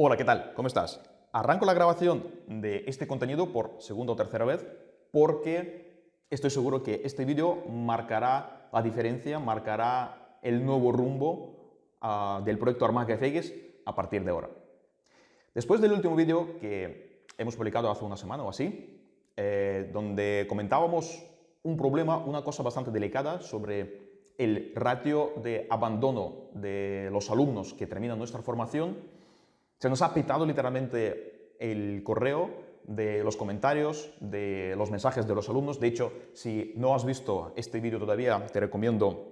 Hola, ¿qué tal? ¿Cómo estás? Arranco la grabación de este contenido por segunda o tercera vez porque estoy seguro que este vídeo marcará la diferencia, marcará el nuevo rumbo uh, del proyecto Armaga FX a partir de ahora. Después del último vídeo que hemos publicado hace una semana o así, eh, donde comentábamos un problema, una cosa bastante delicada sobre el ratio de abandono de los alumnos que terminan nuestra formación, se nos ha pitado literalmente el correo de los comentarios, de los mensajes de los alumnos. De hecho, si no has visto este vídeo todavía, te recomiendo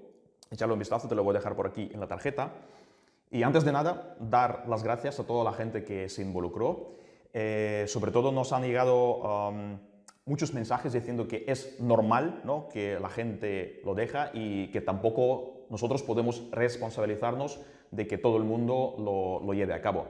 echarle un vistazo, te lo voy a dejar por aquí en la tarjeta. Y antes de nada, dar las gracias a toda la gente que se involucró. Eh, sobre todo nos han llegado um, muchos mensajes diciendo que es normal ¿no? que la gente lo deja y que tampoco nosotros podemos responsabilizarnos de que todo el mundo lo, lo lleve a cabo.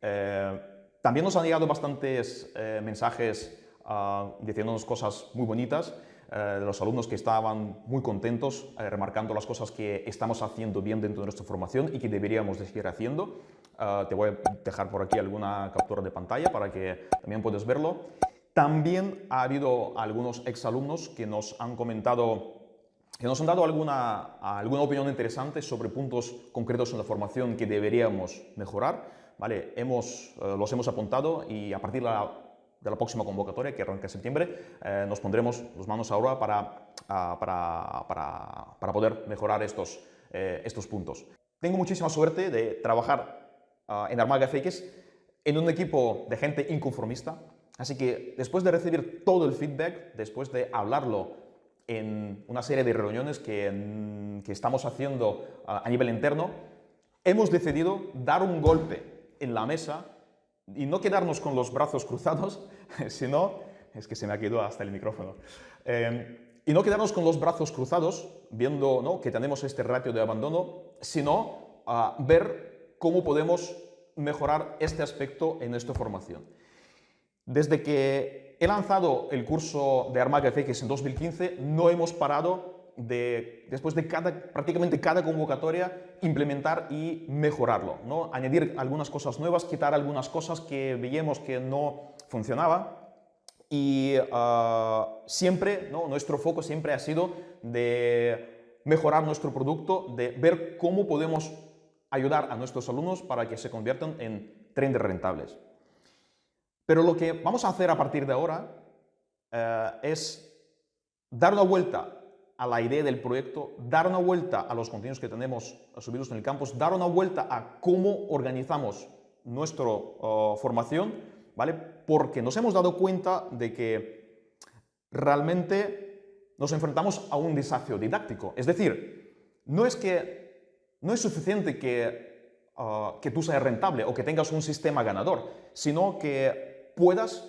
Eh, también nos han llegado bastantes eh, mensajes uh, diciéndonos cosas muy bonitas eh, de los alumnos que estaban muy contentos, remarcando las cosas que estamos haciendo bien dentro de nuestra formación y que deberíamos de seguir haciendo. Uh, te voy a dejar por aquí alguna captura de pantalla para que también puedas verlo. También ha habido algunos exalumnos que nos han comentado, que nos han dado alguna, alguna opinión interesante sobre puntos concretos en la formación que deberíamos mejorar. ¿Vale? Hemos, eh, los hemos apuntado y a partir de la, de la próxima convocatoria, que arranca en septiembre, eh, nos pondremos las manos ahora para, para, para, para poder mejorar estos, eh, estos puntos. Tengo muchísima suerte de trabajar uh, en Armaga FX en un equipo de gente inconformista, Así que después de recibir todo el feedback, después de hablarlo en una serie de reuniones que, que estamos haciendo a nivel interno, hemos decidido dar un golpe en la mesa y no quedarnos con los brazos cruzados, sino, es que se me ha quedado hasta el micrófono, eh, y no quedarnos con los brazos cruzados, viendo ¿no? que tenemos este ratio de abandono, sino uh, ver cómo podemos mejorar este aspecto en nuestra formación. Desde que he lanzado el curso de Armaga FX en 2015, no hemos parado de, después de cada, prácticamente cada convocatoria, implementar y mejorarlo. ¿no? Añadir algunas cosas nuevas, quitar algunas cosas que veíamos que no funcionaban. Y uh, siempre, nuestro foco siempre ha sido de mejorar nuestro producto, de ver cómo podemos ayudar a nuestros alumnos para que se conviertan en traders rentables. Pero lo que vamos a hacer a partir de ahora eh, es dar una vuelta a la idea del proyecto, dar una vuelta a los contenidos que tenemos subidos en el campus, dar una vuelta a cómo organizamos nuestra oh, formación, ¿vale? Porque nos hemos dado cuenta de que realmente nos enfrentamos a un desafío didáctico. Es decir, no es que no es suficiente que, uh, que tú seas rentable o que tengas un sistema ganador, sino que puedas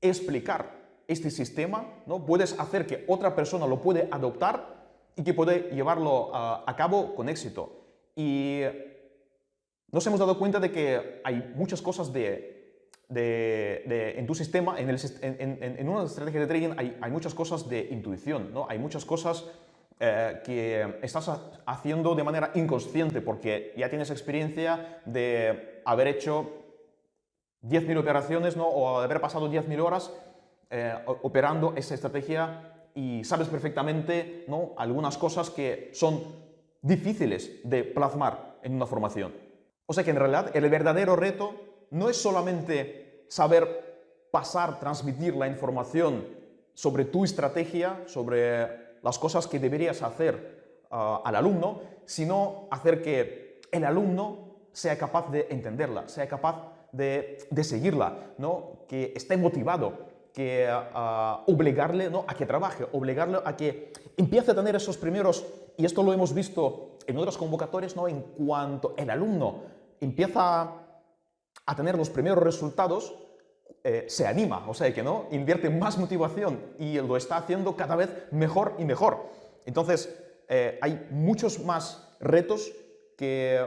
explicar este sistema, ¿no? puedes hacer que otra persona lo puede adoptar y que puede llevarlo a, cabo con éxito. Y nos hemos dado cuenta de que hay muchas cosas de, de, de, en tu sistema, en, el, en, en, una estrategia de trading hay, hay, muchas cosas de intuición, ¿no? hay muchas cosas eh, que estás haciendo de manera inconsciente porque ya tienes experiencia de haber hecho 10.000 operaciones ¿no? o haber pasado 10.000 horas eh, operando esa estrategia y sabes perfectamente ¿no? algunas cosas que son difíciles de plasmar en una formación. O sea que en realidad el verdadero reto no es solamente saber pasar, transmitir la información sobre tu estrategia, sobre las cosas que deberías hacer uh, al alumno, sino hacer que el alumno sea capaz de entenderla, sea capaz de, seguirla, ¿no? que esté motivado, que uh, obligarle ¿no? a que trabaje, obligarle a que empiece a tener esos primeros, y esto lo hemos visto en otras convocatorias, ¿no? en cuanto el alumno empieza a tener los primeros resultados, eh, se anima, o sea que no, invierte más motivación y lo está haciendo cada vez mejor y mejor. Entonces, eh, hay muchos más retos que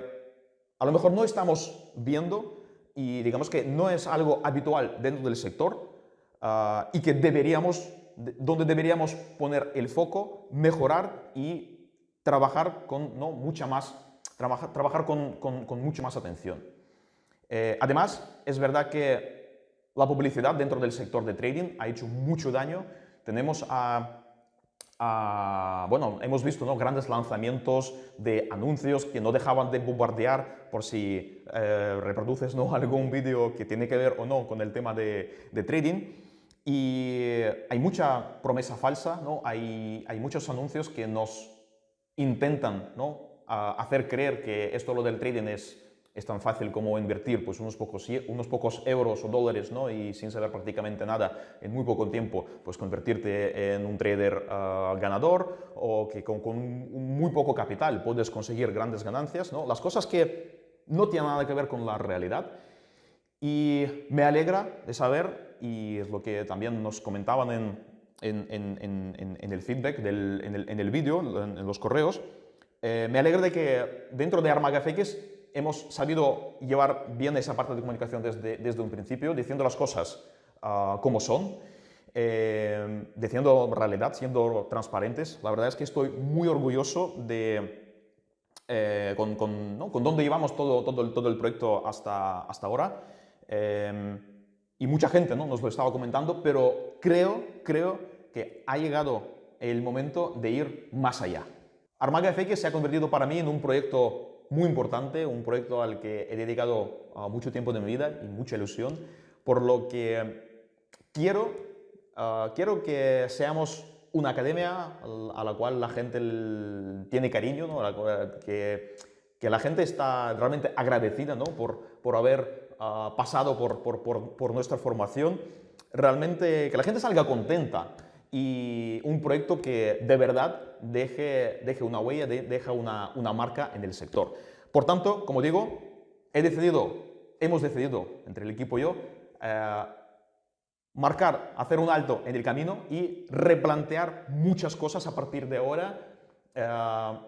a lo mejor no estamos viendo y digamos que no es algo habitual dentro del sector uh, y que deberíamos, donde deberíamos poner el foco, mejorar y trabajar con ¿no? mucha más, trabajar, trabajar con, con, con más atención. Eh, además, es verdad que la publicidad dentro del sector de trading ha hecho mucho daño. Tenemos a bueno, hemos visto ¿no? grandes lanzamientos de anuncios que no dejaban de bombardear por si eh, reproduces ¿no? algún vídeo que tiene que ver o no con el tema de, trading. Y hay mucha promesa falsa, ¿no? hay, hay muchos anuncios que nos intentan ¿no? hacer creer que esto lo del trading es es tan fácil como invertir pues, unos, pocos, unos pocos euros o dólares ¿no? y sin saber prácticamente nada en muy poco tiempo pues convertirte en un trader ah, ganador o que con, muy poco capital puedes conseguir grandes ganancias. ¿no? Las cosas que no tienen nada que ver con la realidad. Y me alegra de saber, y es lo que también nos comentaban en, en, en, en el feedback, del, en, el, vídeo, en, los correos, eh, me alegra de que dentro de Armagafx hemos sabido llevar bien esa parte de comunicación desde, desde un principio, diciendo las cosas ah, como son, eh, diciendo realidad, siendo transparentes. La verdad es que estoy muy orgulloso de eh, con, con, ¿no? con, dónde llevamos todo, todo, el, todo el proyecto hasta, hasta ahora. Eh, y mucha gente ¿no? nos lo estaba comentando, pero creo, creo que ha llegado el momento de ir más allá. Armaga FX se ha convertido para mí en un proyecto muy importante, un proyecto al que he dedicado ah, mucho tiempo de mi vida y mucha ilusión, por lo que quiero, ah, quiero que seamos una academia a la cual la gente tiene cariño, que, que, la gente está realmente agradecida ¿no? por, por haber pasado por, por, por nuestra formación, realmente que la gente salga contenta y un proyecto que de verdad deje, deje una huella, de, deja una, una, marca en el sector. Por tanto, como digo, he decidido, hemos decidido entre el equipo y yo, eh, marcar, hacer un alto en el camino y replantear muchas cosas a partir de ahora, eh,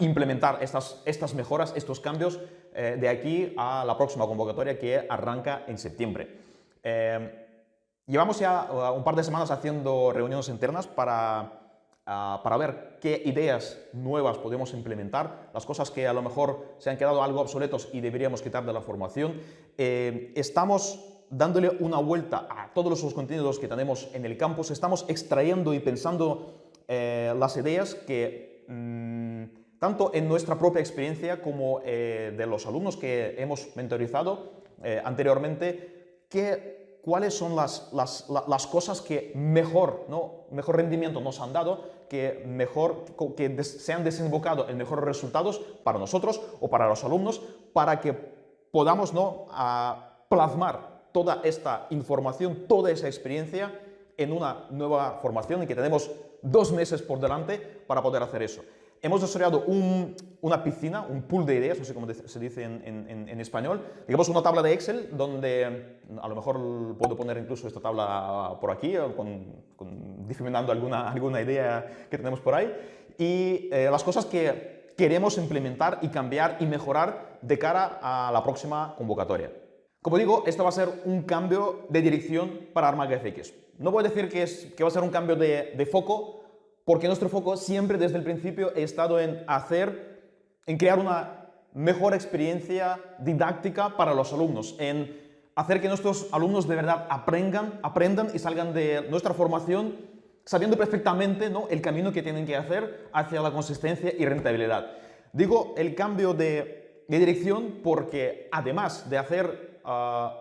implementar estas, estas mejoras, estos cambios eh, de aquí a la próxima convocatoria que arranca en septiembre. Llevamos ya uh, un par de semanas haciendo reuniones internas para, uh, para ver qué ideas nuevas podemos implementar, las cosas que a lo mejor se han quedado algo obsoletos y deberíamos quitar de la formación. Eh, estamos dándole una vuelta a todos los contenidos que tenemos en el campus, estamos extrayendo y pensando eh, las ideas que mm, tanto en nuestra propia experiencia como eh, de los alumnos que hemos mentorizado anteriormente, que cuáles son las, las, cosas que mejor, ¿no? mejor rendimiento nos han dado, que, mejor, que se han desembocado en mejores resultados para nosotros o para los alumnos, para que podamos ¿no? plasmar toda esta información, toda esa experiencia en una nueva formación y que tenemos dos meses por delante para poder hacer eso. Hemos desarrollado una piscina, un pool de ideas, no sé cómo se dice en, español, digamos una tabla de Excel donde a lo mejor puedo poner incluso esta tabla por aquí, con, difuminando alguna, alguna idea que tenemos por ahí, y eh, las cosas que queremos implementar y cambiar y mejorar de cara a la próxima convocatoria. Como digo, esto va a ser un cambio de dirección para Armaga FX. No voy a decir que, es, que va a ser un cambio de, de foco, porque nuestro foco siempre desde el principio ha estado en hacer, en crear una mejor experiencia didáctica para los alumnos, en hacer que nuestros alumnos de verdad aprendan, aprendan y salgan de nuestra formación sabiendo perfectamente ¿no? el camino que tienen que hacer hacia la consistencia y rentabilidad. Digo el cambio de, dirección porque además de hacer ah,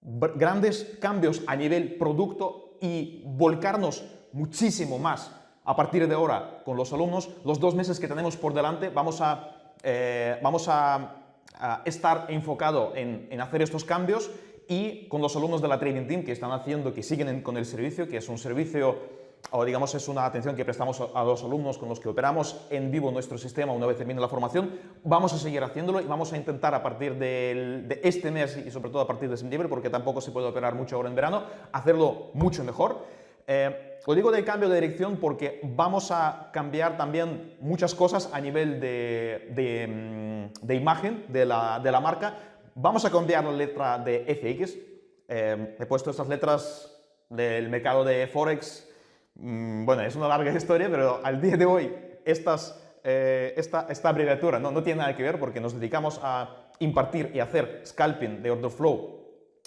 grandes cambios a nivel producto y volcarnos muchísimo más a partir de ahora con los alumnos, los dos meses que tenemos por delante, vamos a, eh, vamos a, estar enfocado en, en, hacer estos cambios y con los alumnos de la Trading Team que están haciendo, que siguen con el servicio, que es un servicio o digamos es una atención que prestamos a los alumnos con los que operamos en vivo nuestro sistema una vez termine la formación, vamos a seguir haciéndolo y vamos a intentar a partir de este mes y sobre todo a partir de septiembre, porque tampoco se puede operar mucho ahora en verano, hacerlo mucho mejor. Eh, digo de cambio de dirección porque vamos a cambiar también muchas cosas a nivel de, mm, imagen de la, marca. Vamos a cambiar la letra de FX. Eh, he puesto estas letras del mercado de Forex. Mm, bueno, es una larga historia, pero al día de hoy estas, eh, esta, esta, abreviatura no, no tiene nada que ver porque nos dedicamos a impartir y hacer scalping de order flow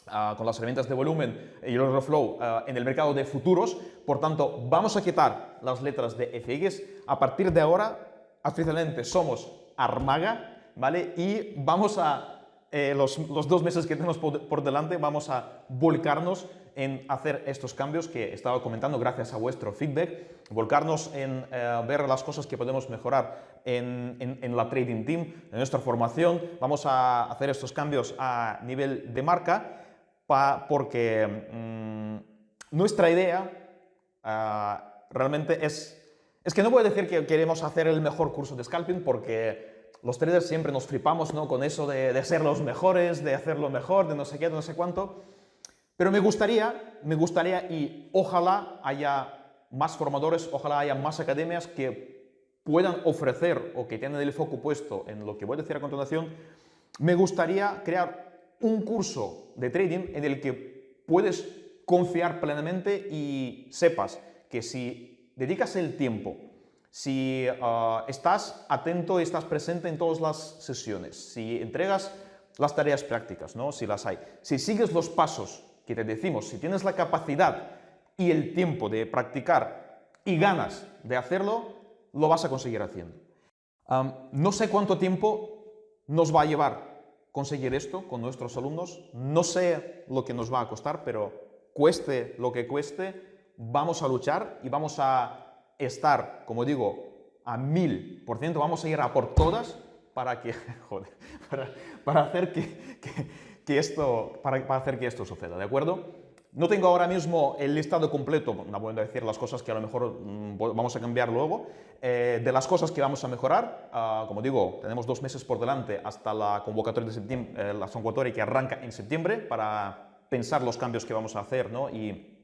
ah, con las herramientas de volumen y el order flow ah, en el mercado de futuros. Por tanto, vamos a quitar las letras de FX. A partir de ahora, oficialmente somos Armaga, ¿vale? Y vamos a eh, los, dos meses que tenemos por, delante vamos a volcarnos en hacer estos cambios que he estado comentando gracias a vuestro feedback, volcarnos en eh, ver las cosas que podemos mejorar en, la trading team, en nuestra formación. Vamos a hacer estos cambios a nivel de marca porque mm, nuestra idea ah, realmente es... Es que no voy a decir que queremos hacer el mejor curso de scalping porque los traders siempre nos flipamos ¿no? con eso de, ser los mejores, de hacerlo mejor, de no sé qué, de no sé cuánto. Pero me gustaría, me gustaría y ojalá haya más formadores, ojalá haya más academias que puedan ofrecer o que tengan el foco puesto en lo que voy a decir a continuación. Me gustaría crear un curso de trading en el que puedes confiar plenamente y sepas que si dedicas el tiempo si ah, estás atento y estás presente en todas las sesiones, si entregas las tareas prácticas, ¿no? si las hay, si sigues los pasos que te decimos, si tienes la capacidad y el tiempo de practicar y ganas de hacerlo, lo vas a conseguir haciendo. no sé cuánto tiempo nos va a llevar conseguir esto con nuestros alumnos, no sé lo que nos va a costar, pero cueste lo que cueste, vamos a luchar y vamos a estar, como digo, a mil por ciento, vamos a ir a por todas para que, joder, para, hacer que, que, esto, para, hacer que esto suceda, ¿de acuerdo? No tengo ahora mismo el listado completo, no voy a decir las cosas que a lo mejor mm, vamos a cambiar luego, eh, de las cosas que vamos a mejorar. Ah, como digo, tenemos dos meses por delante hasta la convocatoria de septiembre, eh, la convocatoria que arranca en septiembre para pensar los cambios que vamos a hacer ¿no? y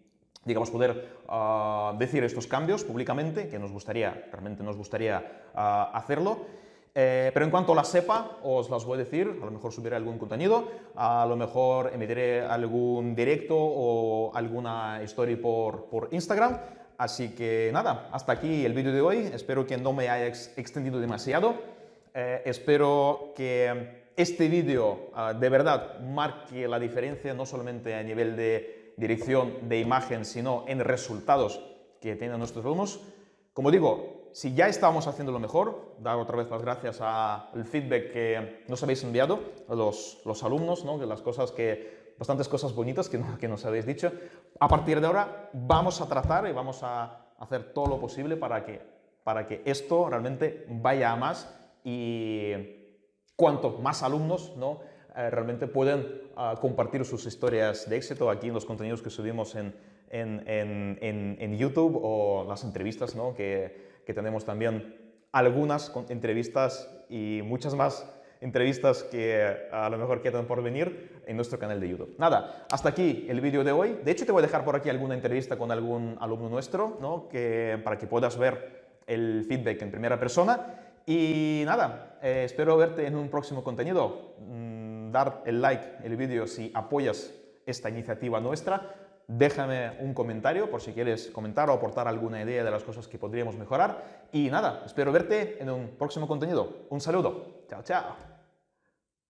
digamos, poder ah, decir estos cambios públicamente, que nos gustaría, realmente nos gustaría ah, hacerlo. Eh, pero en cuanto la sepa, os las voy a decir, a lo mejor subiré algún contenido, a lo mejor emitiré algún directo o alguna story por, por Instagram. Así que nada, hasta aquí el vídeo de hoy. Espero que no me haya extendido demasiado. Eh, espero que este vídeo ah, de verdad marque la diferencia, no solamente a nivel de dirección de imagen, sino en resultados que tienen nuestros alumnos. Como digo, si ya estamos haciendo lo mejor, dar otra vez las gracias al feedback que nos habéis enviado, a los, los alumnos, ¿no? las cosas que, bastantes cosas bonitas que, que nos habéis dicho. A partir de ahora vamos a tratar y vamos a hacer todo lo posible para que, para que esto realmente vaya a más y cuanto más alumnos ¿no? Eh, realmente pueden ah, compartir sus historias de éxito aquí en los contenidos que subimos en, en, en, en YouTube o las entrevistas ¿no? que, que, tenemos también algunas entrevistas y muchas más entrevistas que a lo mejor quedan por venir en nuestro canal de YouTube. Nada, hasta aquí el vídeo de hoy. De hecho, te voy a dejar por aquí alguna entrevista con algún alumno nuestro, ¿no? que, para que puedas ver el feedback en primera persona. Y nada, eh, espero verte en un próximo contenido. Mm, dar el like el vídeo si apoyas esta iniciativa nuestra. Déjame un comentario por si quieres comentar o aportar alguna idea de las cosas que podríamos mejorar. Y nada, espero verte en un próximo contenido. Un saludo. Chao, chao.